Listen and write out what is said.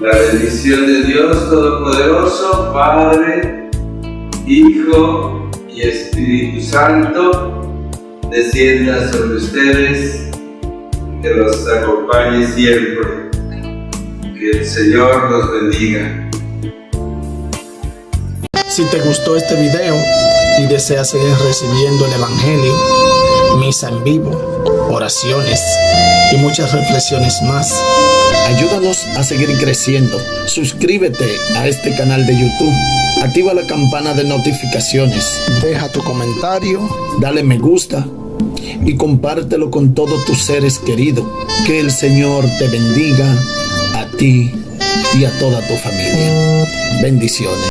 La bendición de Dios Todopoderoso, Padre, Hijo y Espíritu Santo, descienda sobre ustedes que los acompañe siempre. Que el Señor los bendiga. Si te gustó este video y deseas seguir recibiendo el Evangelio, misa en vivo, oraciones y muchas reflexiones más, ayúdanos a seguir creciendo. Suscríbete a este canal de YouTube. Activa la campana de notificaciones. Deja tu comentario. Dale me gusta. Y compártelo con todos tus seres queridos. Que el Señor te bendiga a ti y a toda tu familia. Bendiciones.